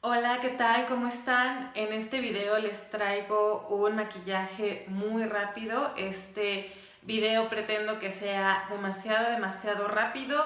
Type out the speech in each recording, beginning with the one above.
Hola, ¿qué tal? ¿Cómo están? En este video les traigo un maquillaje muy rápido. Este video pretendo que sea demasiado, demasiado rápido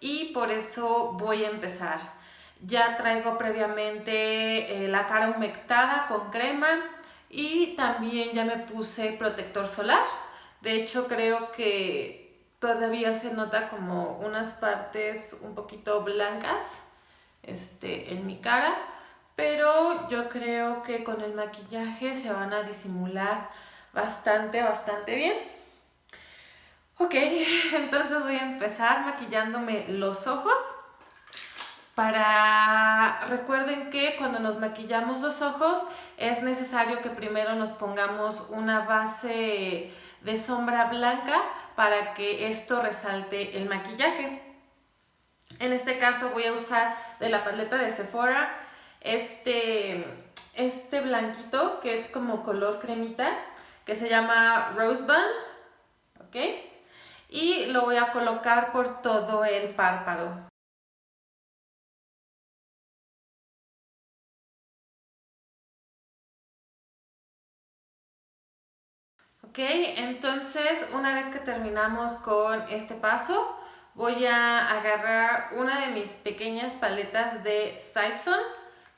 y por eso voy a empezar. Ya traigo previamente eh, la cara humectada con crema y también ya me puse protector solar. De hecho, creo que todavía se nota como unas partes un poquito blancas este, en mi cara, pero yo creo que con el maquillaje se van a disimular bastante, bastante bien. Ok, entonces voy a empezar maquillándome los ojos. Para, recuerden que cuando nos maquillamos los ojos es necesario que primero nos pongamos una base de sombra blanca para que esto resalte el maquillaje. En este caso voy a usar de la paleta de Sephora este, este blanquito que es como color cremita que se llama Rose Band, ¿ok? Y lo voy a colocar por todo el párpado. Ok, entonces una vez que terminamos con este paso, voy a agarrar una de mis pequeñas paletas de Saison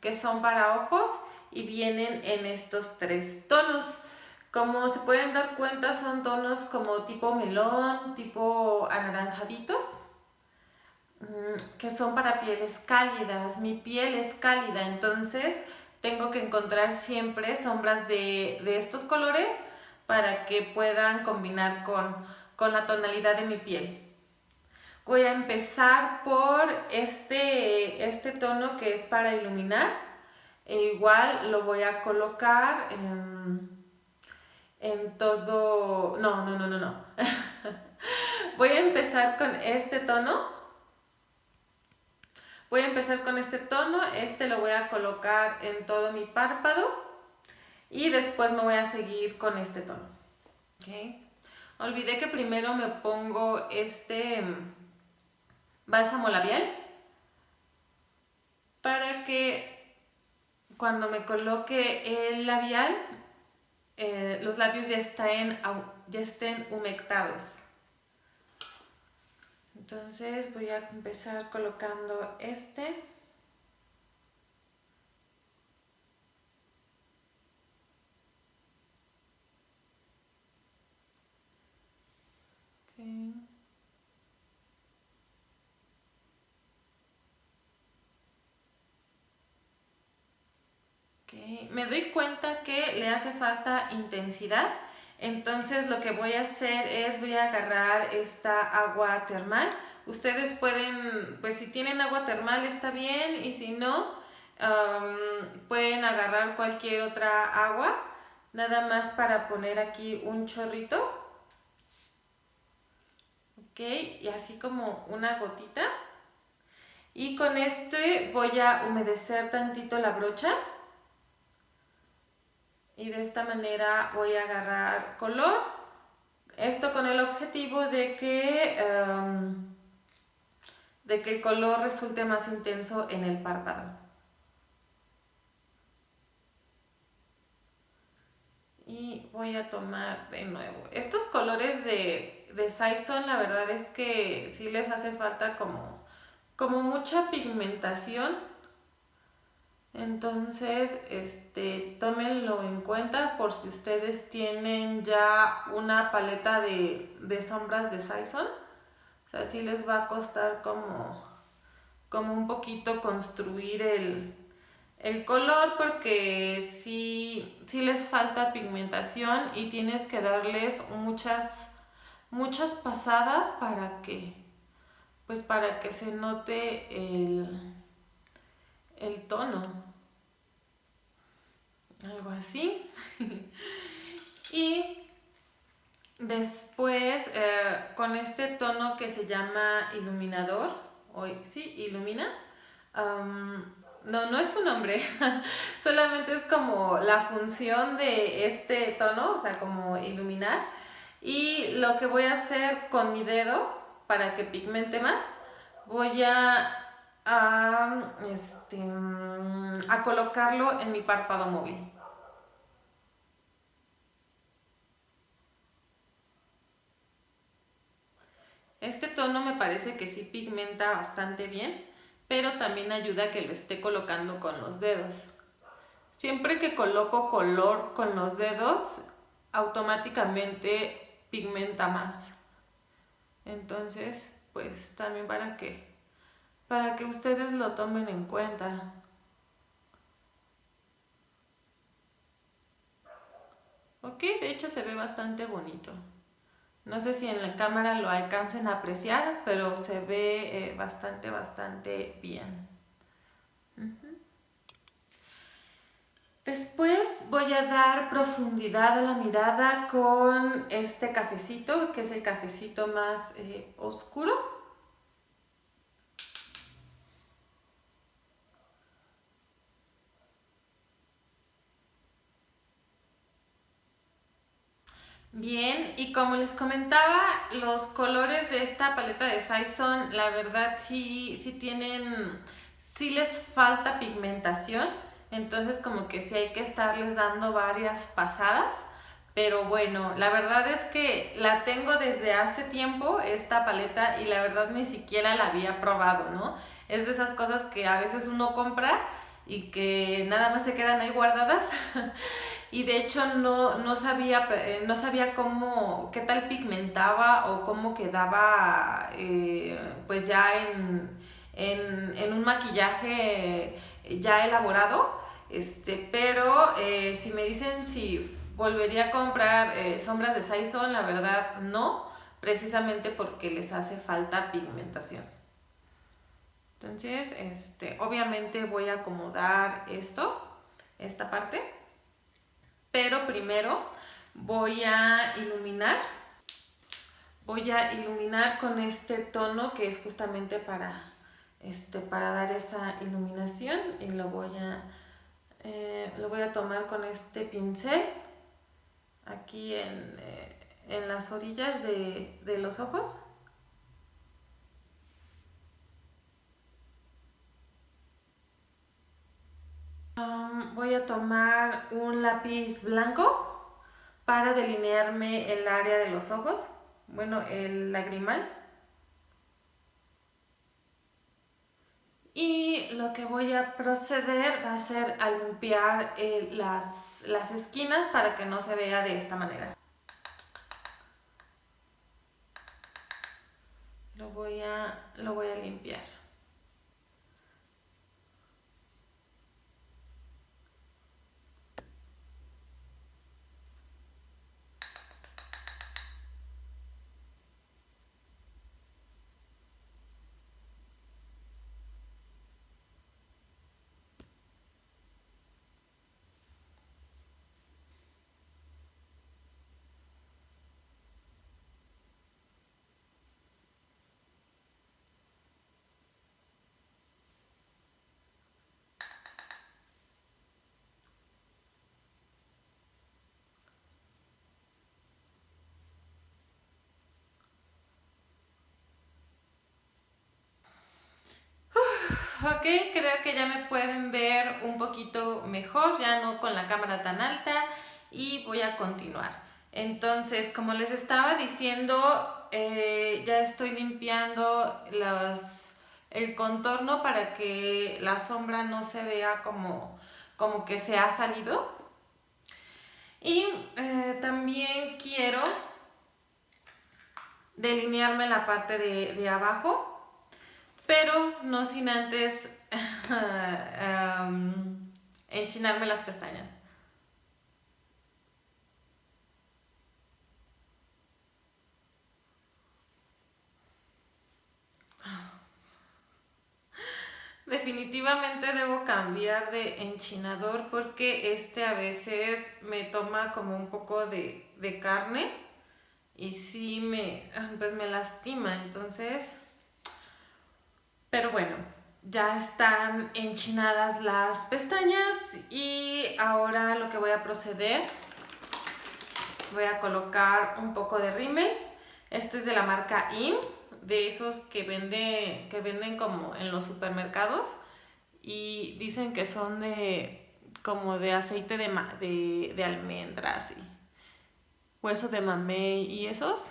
que son para ojos y vienen en estos tres tonos. Como se pueden dar cuenta son tonos como tipo melón, tipo anaranjaditos, mm, que son para pieles cálidas. Mi piel es cálida, entonces tengo que encontrar siempre sombras de, estos colores para que puedan combinar con, con la tonalidad de mi piel. Voy a empezar por este, este tono que es para iluminar. E igual lo voy a colocar en, en todo... No, no, no, no, no. voy a empezar con este tono. Voy a empezar con este tono. Este lo voy a colocar en todo mi párpado. Y después me voy a seguir con este tono. ¿Okay? Olvidé que primero me pongo este bálsamo labial para que cuando me coloque el labial eh, los labios ya estén, ya estén humectados. Entonces voy a empezar colocando este. Me doy cuenta que le hace falta intensidad, entonces lo que voy a hacer es voy a agarrar esta agua termal. Ustedes pueden, pues si tienen agua termal está bien y si no, pueden agarrar cualquier otra agua, nada más para poner aquí un chorrito. Ok, y así como una gotita. Y con este voy a humedecer tantito la brocha y de esta manera voy a agarrar color. Esto con el objetivo de que, em, de que el color resulte más intenso en el párpado. Y voy a tomar de nuevo. Estos colores de, de Saison la verdad es que sí les hace falta como, como mucha pigmentación entonces, este, tómenlo en cuenta por si ustedes tienen ya una paleta de, sombras de Saison. O sea, sí les va a costar como, como un poquito construir el, el color porque sí, sí, les falta pigmentación y tienes que darles muchas, muchas pasadas para que, pues para que se note el el tono. Algo así. y después eh, con este tono que se llama iluminador, hoy sí, ilumina. no, no es su nombre, solamente es como la función de este tono, o sea, como iluminar. Y lo que voy a hacer con mi dedo, para que pigmente más, voy a a este, mm, a colocarlo en mi párpado móvil. Este tono me parece que sí pigmenta bastante bien, pero también ayuda a que lo esté colocando con los dedos. Siempre que coloco color con los dedos, automáticamente pigmenta más. Entonces, pues también para que, para que ustedes lo tomen en cuenta. Ok, de hecho se ve bastante bonito. No sé si en la cámara lo alcancen a apreciar, pero se ve eh, bastante, bastante bien. Después voy a dar profundidad a la mirada con este cafecito, que es el cafecito más eh, oscuro. Bien, y como les comentaba, los colores de esta paleta de Saison, la verdad sí, sí tienen, sí les falta pigmentación entonces como que sí hay que estarles dando varias pasadas. Pero bueno, la verdad es que la tengo desde hace tiempo, esta paleta, y la verdad ni siquiera la había probado, ¿no? Es de esas cosas que a veces uno compra y que nada más se quedan ahí guardadas. y de hecho no, no, sabía, eh, no sabía cómo, qué tal pigmentaba o cómo quedaba eh, pues ya en, en un maquillaje ya elaborado. Este, pero eh, si me dicen si volvería a comprar eh, sombras de Saison, la verdad no, precisamente porque les hace falta pigmentación. Entonces, este, obviamente voy a acomodar esto, esta parte, pero primero voy a iluminar. Voy a iluminar con este tono que es justamente para, este, para dar esa iluminación y lo voy a eh, lo voy a tomar con este pincel aquí en, eh, las orillas de, los ojos. Um, voy a tomar un lápiz blanco para delinearme el área de los ojos, bueno, el lagrimal. Y lo que voy a proceder va a ser a limpiar eh, las, las esquinas para que no se vea de esta manera. Lo voy a, lo voy a limpiar. Ok, creo que ya me pueden ver un poquito mejor, ya no con la cámara tan alta y voy a continuar. Entonces, como les estaba diciendo, eh, ya estoy limpiando el contorno para que la sombra no se vea como, como que se ha salido. Y eh, también quiero delinearme la parte de, de abajo pero no sin antes enchinarme las pestañas. Definitivamente debo cambiar de enchinador porque este a veces me toma como un poco de, de carne y sí me, pues me lastima, entonces pero bueno, ya están enchinadas las pestañas y ahora lo que voy a proceder, voy a colocar un poco de rímel. Este es de la marca IN, de esos que, que venden como en los supermercados. y dicen que son de como de aceite de, de, de almendras y hueso de mamey y esos.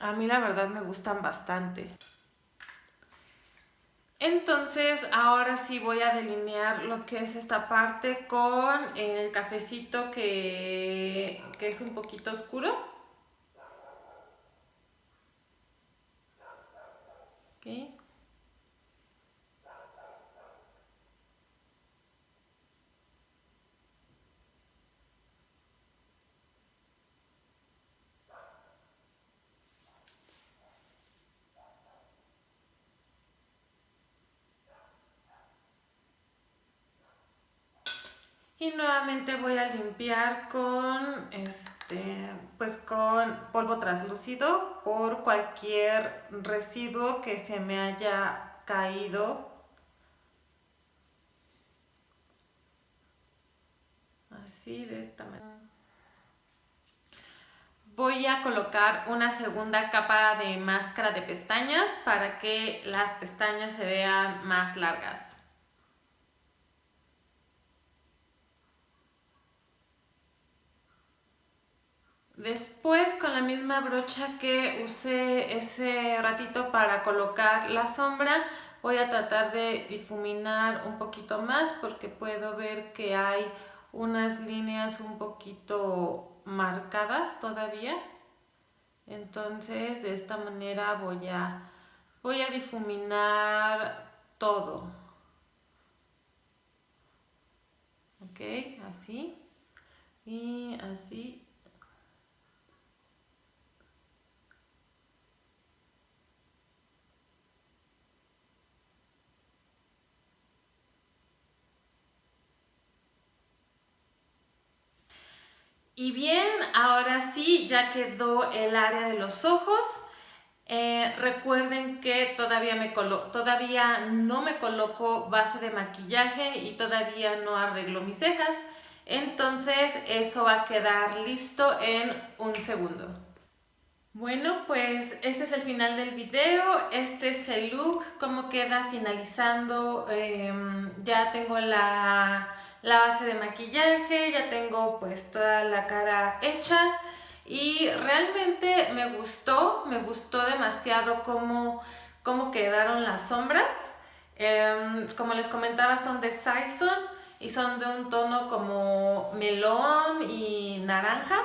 A mí la verdad me gustan bastante. Entonces ahora sí voy a delinear lo que es esta parte con el cafecito que, que es un poquito oscuro. Y nuevamente voy a limpiar con, este, pues con polvo translúcido por cualquier residuo que se me haya caído. Así, de esta manera. Voy a colocar una segunda capa de máscara de pestañas para que las pestañas se vean más largas. Después con la misma brocha que usé ese ratito para colocar la sombra, voy a tratar de difuminar un poquito más porque puedo ver que hay unas líneas un poquito marcadas todavía. Entonces de esta manera voy a, voy a difuminar todo. Ok, así y así Y bien, ahora sí, ya quedó el área de los ojos. Eh, recuerden que todavía, me todavía no me coloco base de maquillaje y todavía no arreglo mis cejas. Entonces eso va a quedar listo en un segundo. Bueno, pues este es el final del video. Este es el look, cómo queda finalizando. Em, ya tengo la la base de maquillaje, ya tengo pues toda la cara hecha y realmente me gustó, me gustó demasiado cómo, cómo quedaron las sombras. Em, como les comentaba son de Saison y son de un tono como melón y naranja.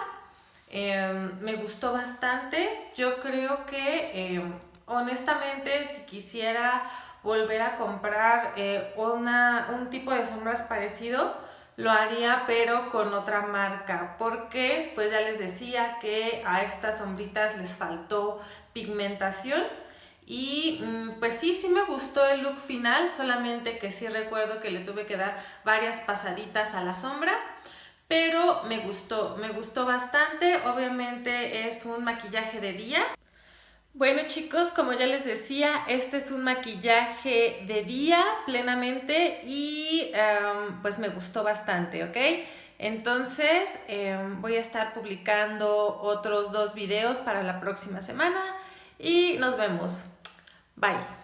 Em, me gustó bastante, yo creo que em, honestamente si quisiera volver a comprar eh, una, un tipo de sombras parecido, lo haría pero con otra marca. Porque pues ya les decía que a estas sombritas les faltó pigmentación y mm, pues sí, sí me gustó el look final, solamente que sí recuerdo que le tuve que dar varias pasaditas a la sombra pero me gustó, me gustó bastante, obviamente es un maquillaje de día bueno chicos, como ya les decía, este es un maquillaje de día plenamente y em, pues me gustó bastante, ¿ok? Entonces em, voy a estar publicando otros dos videos para la próxima semana y nos vemos. Bye.